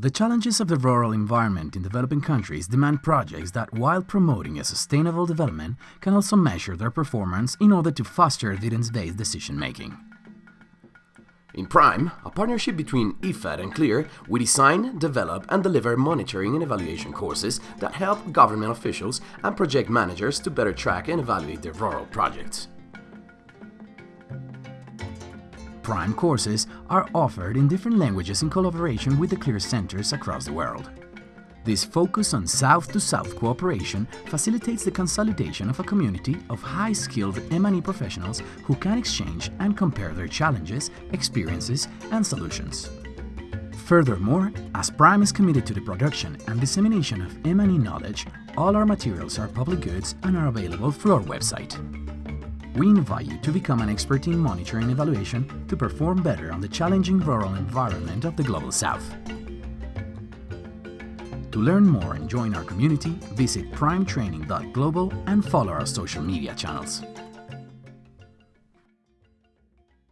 The challenges of the rural environment in developing countries demand projects that, while promoting a sustainable development, can also measure their performance in order to foster evidence-based decision-making. In Prime, a partnership between IFAD and CLEAR, we design, develop and deliver monitoring and evaluation courses that help government officials and project managers to better track and evaluate their rural projects. Prime courses are offered in different languages in collaboration with the CLEAR centers across the world. This focus on South-to-South -South cooperation facilitates the consolidation of a community of high-skilled M&E professionals who can exchange and compare their challenges, experiences and solutions. Furthermore, as Prime is committed to the production and dissemination of M&E knowledge, all our materials are public goods and are available through our website. We invite you to become an expert in monitoring and evaluation to perform better on the challenging rural environment of the Global South. To learn more and join our community, visit primetraining.global and follow our social media channels.